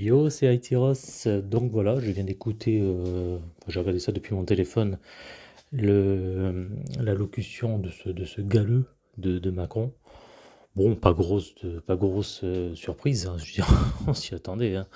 Yo, c'est Aitiros. Donc voilà, je viens d'écouter, euh, j'ai regardé ça depuis mon téléphone, l'allocution de ce, de ce galeux de, de Macron. Bon, pas grosse, pas grosse euh, surprise, hein, on s'y attendait. hein.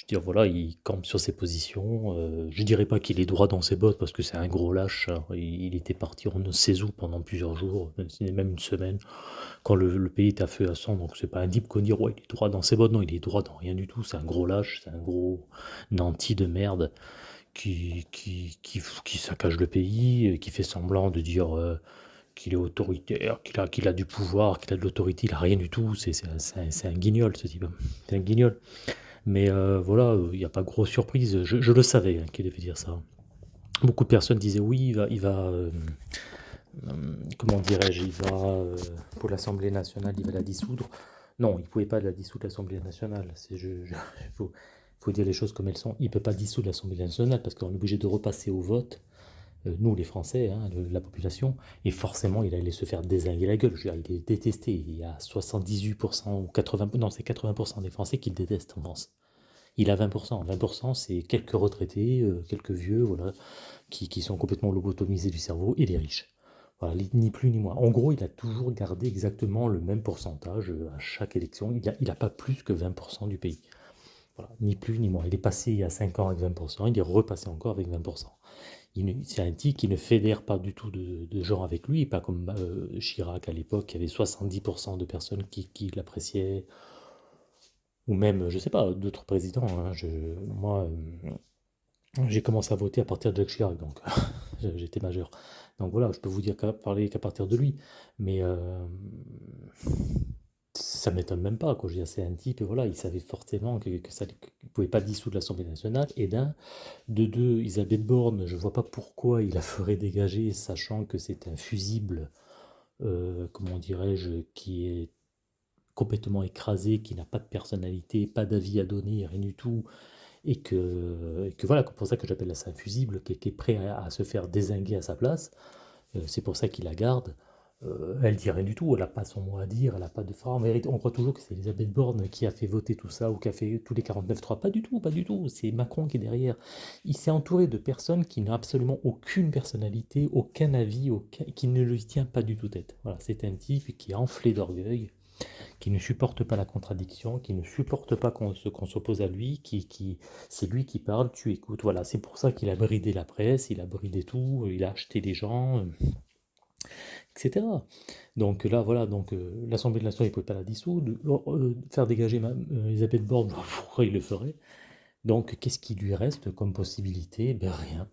Je veux dire, voilà, il campe sur ses positions. euh, je dirais pas qu'il est droit dans ses bottes parce que c'est un gros lâche. hein. Il, était parti on ne sait où pendant plusieurs jours, même une semaine quand le, pays est à feu à sang, donc c'est pas un deep qu'on dit ouais, il est droit dans ses bottes, non, il est droit dans rien du tout, c'est un gros lâche, c'est un gros nanti de merde qui, qui, qui, saccage le pays, euh, qui fait semblant de dire euh, qu'il est autoritaire, qu'il a, qu'il a du pouvoir, qu'il a de l'autorité, il a rien du tout, c'est un, un guignol ce type, c'est un guignol. Mais euh, voilà, il n'y a pas grosse surprise, je, le savais hein, qu'il devait dire ça. Beaucoup de personnes disaient oui, il va, il va euh, euh, comment dirais-je, il va, pour l'Assemblée nationale, il va la dissoudre. Non, il ne pouvait pas la dissoudre l'Assemblée nationale. Je- faut, faut dire les choses comme elles sont. Il ne peut pas dissoudre l'Assemblée nationale parce qu'on est obligé de repasser au vote, nous les Français, hein, la population, et forcément il allait se faire désinguer la gueule. Je veux dire, il est détesté. Il y a 78% ou 80%, non c'est 80% des Français qui le détestent en France. Il a 20%. 20% c'est quelques retraités, euh, quelques vieux, voilà, qui, qui sont complètement lobotomisés du cerveau et les riches. Voilà, ni plus ni moins. En gros, il a toujours gardé exactement le même pourcentage euh, à chaque élection. Il n'a il a pas plus que 20% du pays. Voilà, ni plus ni moins. Il est passé il y a 5 ans avec 20%, il est repassé encore avec 20%. Il ne- C'est un type qui ne fédère pas du tout de, de gens avec lui, pas comme euh, Chirac à l'époque, qui avait 70% de personnes qui, qui l'appréciaient, ou même, je sais pas, d'autres présidents. hein. Moi, euh, j'ai commencé à voter à partir de Jacques Chirac, donc j'étais majeur. Donc voilà, je peux vous dire qu'à parler qu'à partir de lui. Mais euh, ça m'étonne même pas, c'est un type, voilà, il savait forcément que, ça ne pouvait pas dissoudre l'Assemblée nationale. Et d'un, de deux, Elisabeth Borne, je vois pas pourquoi il la ferait dégager, sachant que c'est un fusible, euh, comment dirais-je, qui est complètement écrasé, qui n'a pas de personnalité, pas d'avis à donner, rien du tout, et que, que voilà, c'est pour ça que j'appelle ça un fusible, qui, est prêt à, à se faire désinguer à sa place. Euh, c'est pour ça qu'il la garde. Euh, elle dit rien du tout, elle n'a pas son mot à dire, elle n'a pas de forme. On croit toujours que c'est Elisabeth Borne qui a fait voter tout ça ou qui a fait tous les 49-3. Pas du tout, pas du tout. C'est Macron qui est derrière. Il s'est entouré de personnes qui n'ont absolument aucune personnalité, aucun avis, qui ne lui tient pas du tout tête. Voilà, c'est un type qui est enflé d'orgueil, qui ne supporte pas la contradiction, qui ne supporte pas qu'on s'oppose à lui, qui, qui, c'est lui qui parle, tu écoutes. Voilà, c'est pour ça qu'il a bridé la presse, il a bridé tout, il a acheté des gens, euh, etc. Donc là, voilà, donc euh, l'Assemblée nationale, ne pouvait pas la dissoudre. Euh, faire dégager ma- euh, Elisabeth Borne, pourquoi il le ferait? Donc, qu'est-ce qui lui reste comme possibilité? Ben rien.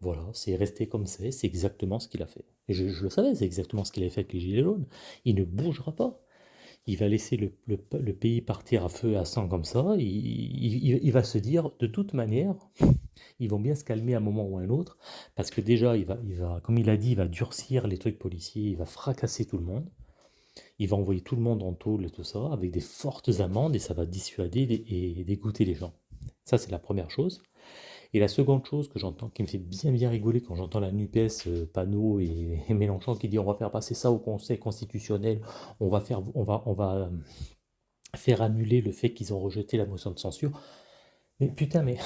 Voilà, c'est resté comme c'est, c'est exactement ce qu'il a fait. Et je, je le savais, c'est exactement ce qu'il a fait avec les Gilets jaunes. Il ne bougera pas. Il va laisser le, le- pays partir à feu et à sang comme ça. Il, va se dire, de toute manière, ils vont bien se calmer à un moment ou à un autre, parce que déjà, il va, il va, comme il a dit, il va durcir les trucs policiers, il va fracasser tout le monde, il va envoyer tout le monde en tôle et tout ça, avec des fortes amendes, et ça va dissuader et dégoûter les gens. Ça, c'est la première chose. Et la seconde chose que j'entends, qui me fait bien bien rigoler quand j'entends la NUPES, euh, Panot et, Mélenchon qui dit on va faire passer ça au Conseil constitutionnel, on va faire, on va, on va euh, faire annuler le fait qu'ils ont rejeté la motion de censure. Mais putain, mais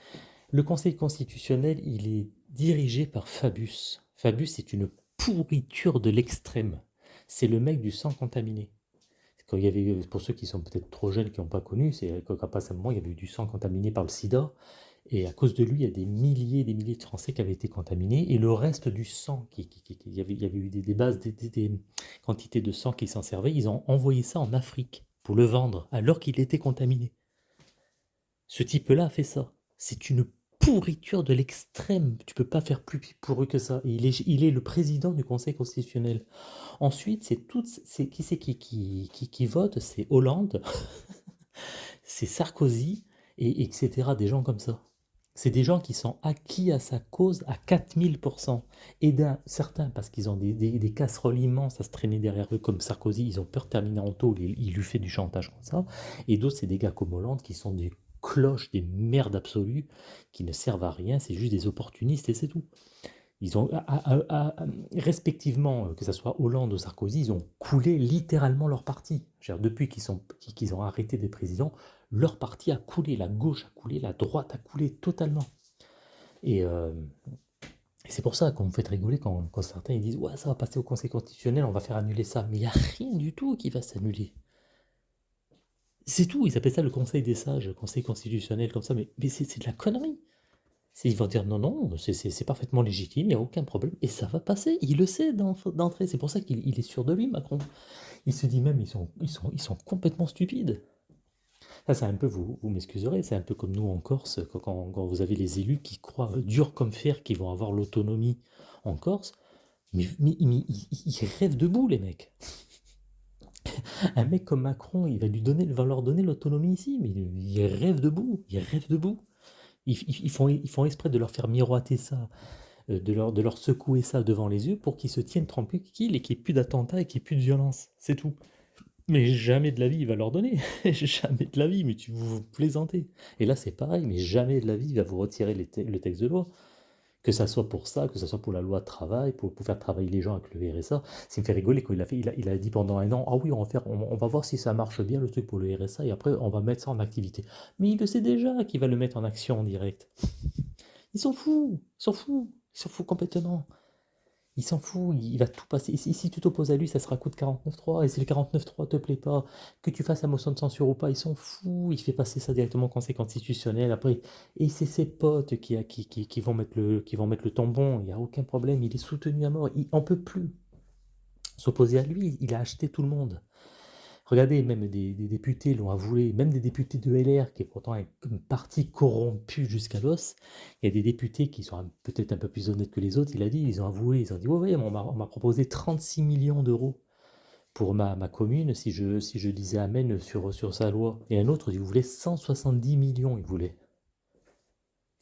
le Conseil constitutionnel, il est dirigé par Fabius. Fabius est une pourriture de l'extrême. C'est le mec du sang contaminé. Quand il y avait, pour ceux qui sont peut-être trop jeunes, qui n'ont pas connu, c'est qu'à un moment, il y avait eu du sang contaminé par le sida. Et à cause de lui, il y a des milliers et des milliers de Français qui avaient été contaminés. Et le reste du sang, il, y avait, eu des, bases, des, quantités de sang qui s'en servaient, ils ont envoyé ça en Afrique pour le vendre, alors qu'il était contaminé. Ce type-là a fait ça. C'est une pourriture de l'extrême. Tu peux pas faire plus pourru que ça. Il est, il est le président du Conseil constitutionnel. Ensuite, c'est tout, c'est qui c'est qui, qui, qui, qui vote? C'est Hollande, c'est Sarkozy, et etc. Des gens comme ça. C'est des gens qui sont acquis à sa cause à 4000%. Et d'un certains, parce qu'ils ont des, casseroles immenses à se traîner derrière eux, comme Sarkozy, ils ont peur de terminer en tôle, il, lui fait du chantage comme ça. Et d'autres, c'est des gars comme Hollande qui sont des cloches, des merdes absolues, qui ne servent à rien, c'est juste des opportunistes et c'est tout. Ils ont, respectivement, que ce soit Hollande ou Sarkozy, ils ont coulé littéralement leur parti. Depuis qu'ils ont arrêté des présidents, leur parti a coulé, la gauche a coulé, la droite a coulé totalement. Et, c'est pour ça qu'on me fait rigoler quand, certains ils disent Ouais, ça va passer au Conseil constitutionnel, on va faire annuler ça. Mais il n'y a rien du tout qui va s'annuler. C'est tout, ils appellent ça le Conseil des sages, le Conseil constitutionnel, comme ça, mais, mais c'est de la connerie. Ils vont dire non, non, c'est parfaitement légitime, il n'y a aucun problème, et ça va passer. Il le sait d'entrée, c'est pour ça qu'il est sûr de lui, Macron. Il se dit même, ils sont, ils sont, ils sont complètement stupides. Ça, c'est un peu, vous, m'excuserez, c'est un peu comme nous en Corse, quand, vous avez les élus qui croient dur comme fer qu'ils vont avoir l'autonomie en Corse, mais, ils rêvent debout, les mecs. un mec comme Macron, il va leur donner l'autonomie ici, mais il rêve debout, il rêve debout. Ils, font, ils exprès de leur faire miroiter ça, euh, de leur, de leur secouer ça devant les yeux pour qu'ils se tiennent tranquilles et qu'il n'y ait plus d'attentats et qu'il n'y ait plus de violence. C'est tout. Mais jamais de la vie il va leur donner. jamais de la vie, mais tu vous plaisantez. Et là c'est pareil, mais jamais de la vie il va vous retirer le texte de loi. Que ça soit pour ça, que ça soit pour la loi de travail, pour, faire travailler les gens avec le RSA. Ça me fait rigoler quand il a fait, il a, dit pendant un an, ah oui, on va, faire, on, va voir si ça marche bien le truc pour le RSA et après on va mettre ça en activité. Mais il le sait déjà qu'il va le mettre en action en direct. Il s'en fout, il s'en fout, il s'en fout complètement. Il s'en fout, il va tout passer. Si, tu t'opposes à lui, ça sera coup de 49.3. Et si le 49.3 te plaît pas, que tu fasses la motion de censure ou pas, il s'en fout. Il fait passer ça directement au Conseil constitutionnel. Après, et c'est ses potes qui, qui, qui, vont mettre le, qui vont mettre le tampon. Il n'y a aucun problème. Il est soutenu à mort. Il en peut plus. S'opposer à lui, il a acheté tout le monde. Regardez, même des, députés l'ont avoué, même des députés de LR, qui est pourtant un, parti corrompu jusqu'à l'os, il y a des députés qui sont peut-être un peu plus honnêtes que les autres, il a dit, ils ont avoué, ils ont dit, ouais, on m'a proposé 36 millions d'euros pour ma, commune si je, disais Amen sur, sur sa loi. Et un autre, il voulait 170 millions, il voulait.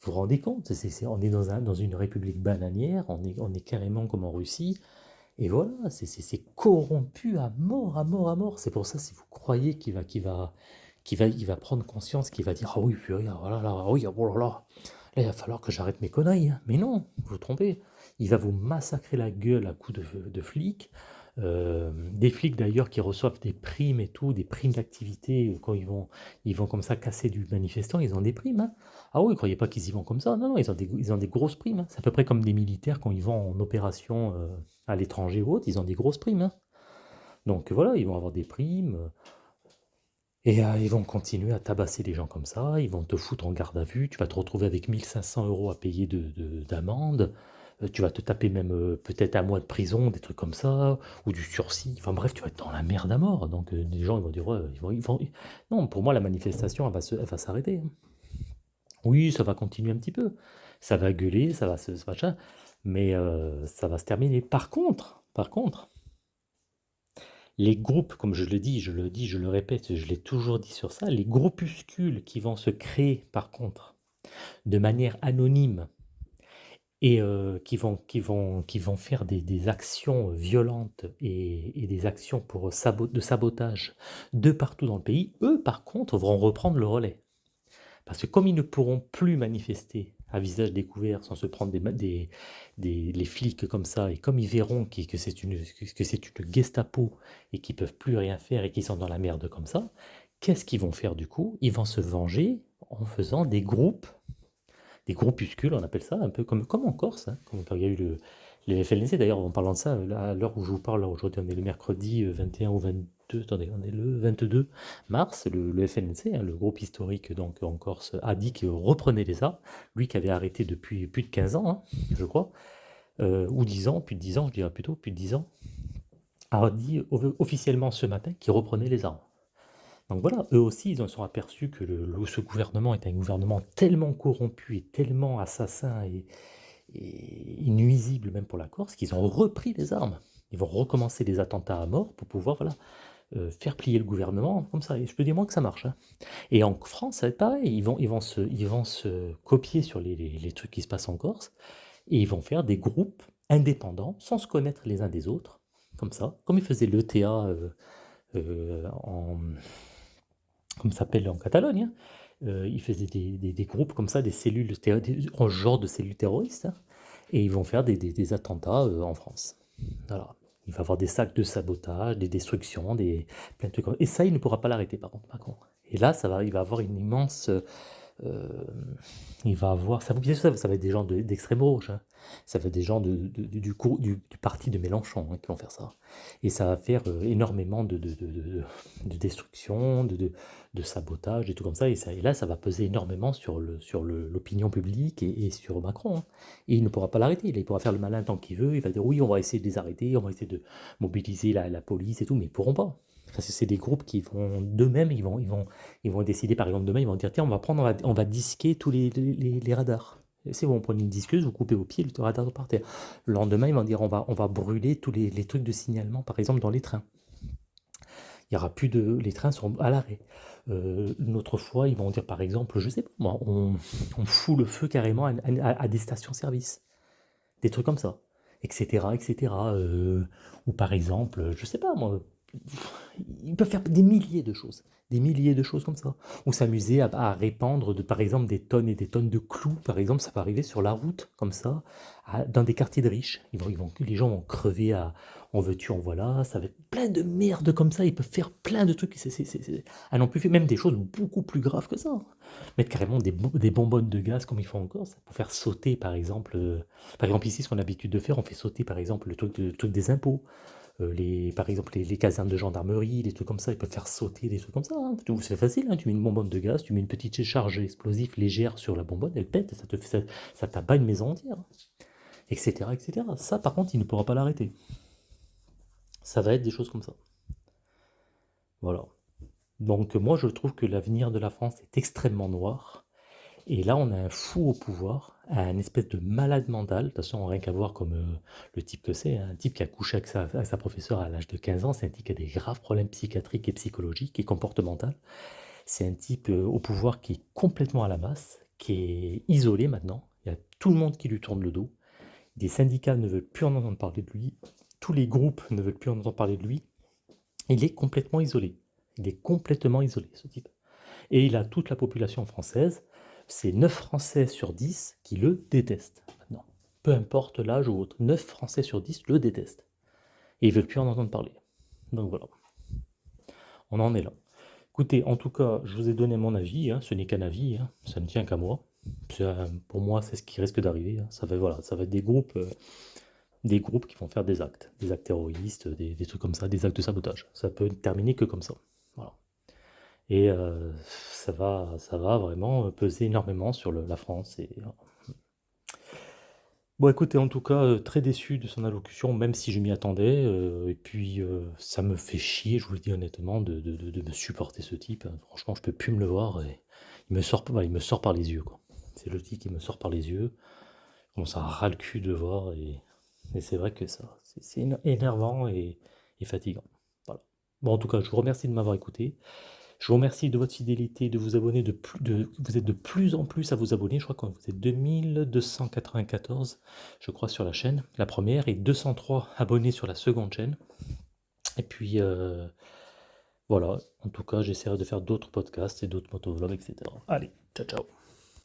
Vous vous rendez compte On est dans, un, dans une république bananière, on est carrément comme en Russie, et voilà, c'est corrompu à mort, à mort, à mort. C'est pour ça, si vous croyez qu'il va, va, va, il va prendre conscience, qu'il va dire Ah oui, regarde, voilà, là, oui, oh là là, là, il va falloir que j'arrête mes conneries. Hein. Mais non, vous vous trompez. Il va vous massacrer la gueule à coups de, de flics. Euh, des flics d'ailleurs qui reçoivent des primes et tout, des primes d'activité, quand ils vont, ils vont comme ça casser du manifestant, ils ont des primes. Hein. Ah oui, croyez pas qu'ils y vont comme ça. Non, non, ils ont des, ils ont des grosses primes. Hein. C'est à peu près comme des militaires quand ils vont en opération euh, à l'étranger ou autre, ils ont des grosses primes. Hein. Donc voilà, ils vont avoir des primes. Euh, et ils vont continuer à tabasser les gens comme ça, ils vont te foutre en garde à vue, tu vas te retrouver avec 1500 euros à payer d'amende. De, euh, tu vas te taper même euh, peut-être un mois de prison, des trucs comme ça, ou du sursis. Enfin bref, tu vas être dans la merde à mort. Donc euh, les gens ils vont dire, non, pour moi la manifestation elle va, va s'arrêter. Oui, ça va continuer un petit peu. Ça va gueuler, ça va se machin, mais ça va se terminer. Par contre, par contre, les groupes, comme je le dis, je le dis, je le répète, je l'ai toujours dit sur ça, les groupuscules qui vont se créer, par contre, de manière anonyme, et qui, vont, qui, vont, qui vont faire des, actions violentes et, des actions pour de sabotage de partout dans le pays, eux par contre vont reprendre le relais. Parce que comme ils ne pourront plus manifester à visage découvert sans se prendre des, des, les flics comme ça, et comme ils verront que c'est une, que une Gestapo et qu'ils peuvent plus rien faire et qu'ils sont dans la merde comme ça, qu'est-ce qu'ils vont faire du coup? Ils vont se venger en faisant des groupes des groupuscules, on appelle ça, un peu comme, comme en Corse, hein, comme il y a eu le, les FLNC. D'ailleurs, en parlant de ça, à l'heure où je vous parle, aujourd'hui, on est le mercredi 21 euh, ou 22, attendez, on est le 22 mars, le, le FLNC, hein, le groupe historique donc en Corse, a dit qu'il reprenait les armes, lui qui avait arrêté depuis plus de 15 ans, hein, je crois, euh, ou 10 ans, plus de 10 ans, je dirais plutôt, plus de 10 ans, a dit officiellement ce matin qu'il reprenait les armes. Donc voilà, eux aussi, ils en sont aperçus que ce gouvernement est un gouvernement tellement corrompu et tellement assassin et, nuisible même pour la Corse qu'ils ont repris les armes. Ils vont recommencer les attentats à mort pour pouvoir euh, faire plier le gouvernement comme ça. Et je peux dire moi que ça marche. Hein. Et en France, ça va être pareil. Ils vont, ils vont, se, ils vont se copier sur les, trucs qui se passent en Corse et ils vont faire des groupes indépendants sans se connaître les uns des autres, comme ça, comme ils faisaient l'ETA euh, euh, en comme s'appelle en Catalogne. Hein. Euh, ils faisaient des, groupes comme ça, des cellules, en genre de cellules terroristes. Hein. et ils vont faire des, attentats euh, en France. Il va avoir des sacs de sabotage, des destructions, des plein de trucs. Et ça, il ne pourra pas l'arrêter, par contre, Macron. Et là, ça va, il va avoir une immense euh, il va avoir, ça, ça, va être des gens de- d'extrême gauche, hein. ça va être des gens du, parti de Mélenchon hein, qui vont faire ça. Et ça va faire euh, énormément de, de, de- de- de destruction, de, sabotage, et tout comme ça. Et, ça. et là, ça va peser énormément sur l'opinion publique et, sur Macron. hein. Et il ne pourra pas l'arrêter. Il pourra faire le malin tant qu'il veut. Il va dire oui, on va essayer de les arrêter, on va essayer de mobiliser la, la police et tout, mais ils pourront pas. C'est des groupes qui vont d'eux-mêmes, ils vont, ils, vont, ils vont décider, par exemple, demain, ils vont dire tiens, on va prendre, on va, disquer tous les, radars. Bon, vous prenez une disqueuse, vous coupez vos pieds, le radar par terre. Le lendemain, ils vont dire on va, on va brûler tous les, trucs de signalement, par exemple, dans les trains. Il y aura plus de. Les trains seront à l'arrêt. Euh, une autre fois, ils vont dire par exemple, je sais pas moi, on, fout le feu carrément à des stations-service. Des trucs comme ça. Etc. etc. Euh, ou par exemple, je sais pas moi, ils peuvent faire des milliers de choses. Des milliers de choses comme ça. Ou s'amuser à, à répandre, par exemple, des tonnes et des tonnes de clous. Par exemple, ça peut arriver sur la route, comme ça, à- dans des quartiers de riches. Ils vont, ils vont, les gens vont crever à en veux-tu, en voilà. Ça va être plein de merde comme ça. Ils peuvent faire plein de trucs. C'est, ah non plus, même des choses beaucoup plus graves que ça. Mettre carrément des, des bonbonnes de gaz comme ils font encore, ça, pour faire sauter, par exemple. euh, par exemple, ici, ce qu'on a l'habitude de faire, on fait sauter, par exemple, le le truc des impôts. Euh, les, par exemple, les, casernes de gendarmerie, les trucs comme ça, ils peuvent faire sauter des trucs comme ça. hein. C'est facile, hein, tu mets une bonbonne de gaz, tu mets une petite charge explosive légère sur la bonbonne, elle pète, ça te ça, ça t'abat une maison entière, etc., etc. Ça, par contre, il ne pourra pas l'arrêter. Ça va être des choses comme ça. Voilà. Donc, moi, je trouve que l'avenir de la France est extrêmement noir. Et là, on a un fou au pouvoir, un espèce de malade mental. De toute façon, rien qu'à voir comme euh, le type que c'est, hein, un type qui a couché avec sa, avec sa professeure à l'âge de 15 ans, c'est un type qui a des graves problèmes psychiatriques et psychologiques et comportementaux. C'est un type euh, au pouvoir qui est complètement à la masse, qui est isolé maintenant. Il y a tout le monde qui lui tourne le dos. Des syndicats ne veulent plus en entendre parler de lui. Tous les groupes ne veulent plus en entendre parler de lui. Il est complètement isolé. Il est complètement isolé, ce type. Et il a toute la population française, c'est 9 Français sur 10 qui le détestent maintenant. Peu importe l'âge ou autre, 9 Français sur 10 le détestent. Et ils veulent plus en entendre parler. Donc voilà. On en est là. Écoutez, en tout cas, je vous ai donné mon avis, hein, ce n'est qu'un avis, hein, ça ne tient qu'à moi. Pour moi, c'est ce qui risque d'arriver. hein. Ça, va, voilà, ça va être des groupes, euh, des groupes qui vont faire des actes, des actes terroristes, des, des trucs comme ça, des actes de sabotage. Ça peut terminer que comme ça. Et euh, ça, va, ça va vraiment peser énormément sur la France. Et, euh, Bon, écoutez, en tout cas, euh, très déçu de son allocution, même si je m'y attendais. et puis, ça me fait chier, je vous le dis honnêtement, de, de- de- me supporter ce type. hein. Franchement, je peux plus me le voir. Et il me sort, il me sort par les yeux. C'est le type qui me sort par les yeux. Je commence à ras le cul de le voir. Et, et c'est vrai que ça, c'est c'est éner- énervant et, et fatigant. Voilà. Bon, en tout cas, je vous remercie de m'avoir écouté. Je vous remercie de votre fidélité, de vous abonner vous êtes de plus en plus à vous abonner. Je crois que vous êtes 2294, je crois, sur la chaîne, la première, et 203 abonnés sur la seconde chaîne. Et puis, euh, voilà. En tout cas, j'essaierai de faire d'autres podcasts et d'autres motovlogs, etc. Allez, ciao, ciao.